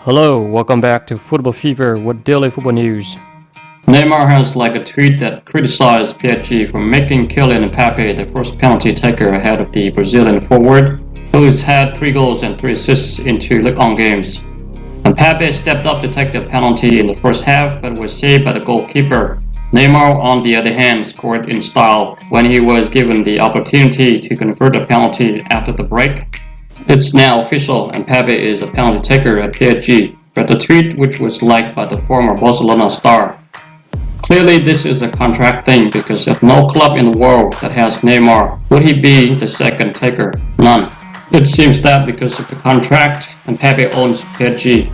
Hello, welcome back to Football Fever with daily football news. Neymar has like a tweet that criticized PSG for making Kylian Mbappe the first penalty taker ahead of the Brazilian forward, who's had three goals and three assists in two Ligue 1 games. Mbappe stepped up to take the penalty in the first half but was saved by the goalkeeper. Neymar, on the other hand, scored in style when he was given the opportunity to convert a penalty after the break. It's now official Mbappe is a penalty taker at PSG, but the tweet which was liked by the former Barcelona star. Clearly this is a contract thing because if no club in the world that has Neymar, would he be the second taker? None. It seems that because of the contract, Mbappe owns PSG,